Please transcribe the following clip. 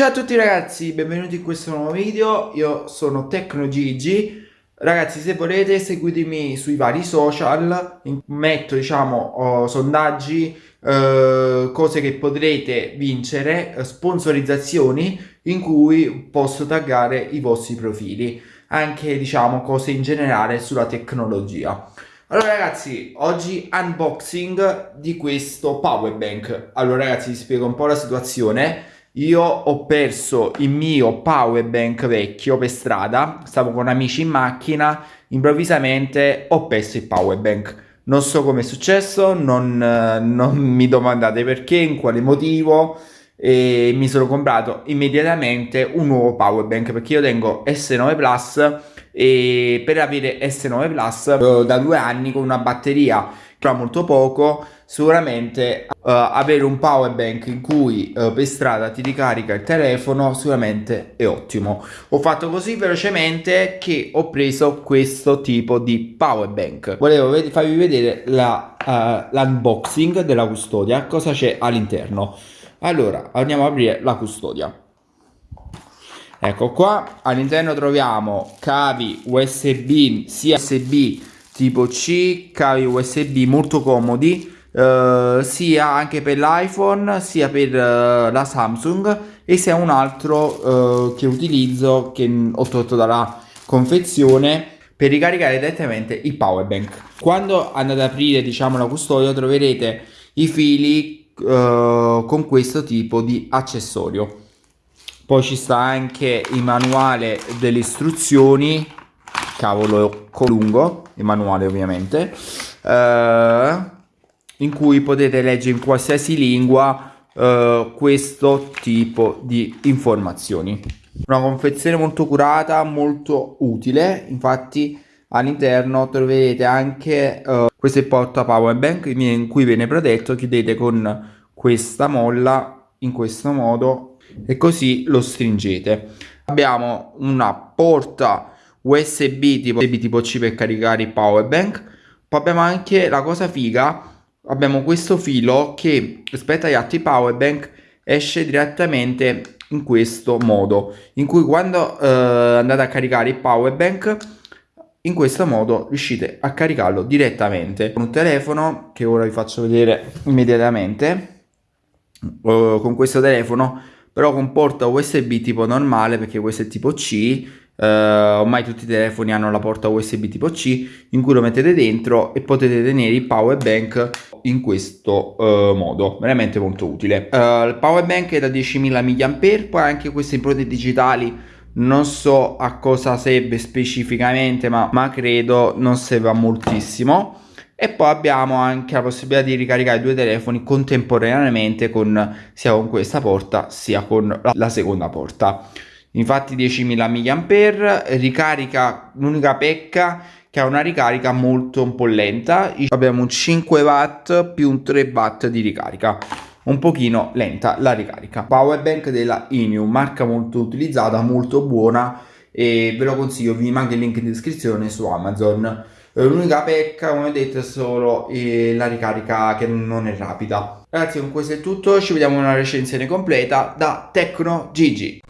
Ciao a tutti ragazzi, benvenuti in questo nuovo video, io sono TecnoGigi Ragazzi se volete seguitemi sui vari social, metto diciamo oh, sondaggi, eh, cose che potrete vincere, eh, sponsorizzazioni in cui posso taggare i vostri profili. Anche diciamo cose in generale sulla tecnologia. Allora ragazzi, oggi unboxing di questo power bank Allora ragazzi vi spiego un po' la situazione io ho perso il mio power bank vecchio per strada, stavo con amici in macchina, improvvisamente ho perso il power bank. Non so come è successo, non, non mi domandate perché, in quale motivo e mi sono comprato immediatamente un nuovo power bank perché io tengo S9 Plus e per avere S9 Plus eh, da due anni con una batteria che ha molto poco sicuramente uh, avere un power bank in cui uh, per strada ti ricarica il telefono sicuramente è ottimo. Ho fatto così velocemente che ho preso questo tipo di power bank. Volevo ved farvi vedere l'unboxing la, uh, della custodia cosa c'è all'interno. Allora andiamo ad aprire la custodia ecco qua all'interno troviamo cavi usb sia usb tipo c cavi usb molto comodi Uh, sia anche per l'iPhone sia per uh, la Samsung e sia un altro uh, che utilizzo che ho tolto dalla confezione per ricaricare direttamente il power bank. Quando andate ad aprire diciamo la custodia troverete i fili con questo tipo di accessorio poi ci sta anche il manuale delle istruzioni cavolo lungo il manuale ovviamente uh, in cui potete leggere in qualsiasi lingua uh, questo tipo di informazioni. Una confezione molto curata, molto utile, infatti all'interno troverete anche questo è il porta power bank in cui viene protetto, chiudete con questa molla in questo modo e così lo stringete. Abbiamo una porta USB tipo, tipo C per caricare il power bank, poi abbiamo anche la cosa figa abbiamo questo filo che rispetto agli altri power bank esce direttamente in questo modo in cui quando eh, andate a caricare il power bank in questo modo riuscite a caricarlo direttamente con un telefono che ora vi faccio vedere immediatamente eh, con questo telefono però con porta USB tipo normale perché questo è tipo C Uh, ormai tutti i telefoni hanno la porta USB tipo C in cui lo mettete dentro e potete tenere il power bank in questo uh, modo. Veramente molto utile. Uh, il power bank è da 10.000 mAh poi anche queste impronte digitali non so a cosa serve specificamente ma, ma credo non serva moltissimo e poi abbiamo anche la possibilità di ricaricare due telefoni contemporaneamente con sia con questa porta sia con la, seconda porta. Infatti 10.000 mAh ricarica l'unica pecca che ha una ricarica molto un po' lenta. Abbiamo un 5 watt più un 3 watt di ricarica. Un pochino lenta la ricarica. Power bank della Inu marca molto utilizzata molto buona e ve lo consiglio vi manca il link in descrizione su Amazon l'unica pecca come ho detto è solo eh, la ricarica che non è rapida. Ragazzi con questo è tutto. Ci vediamo in una recensione completa da Tecno Gigi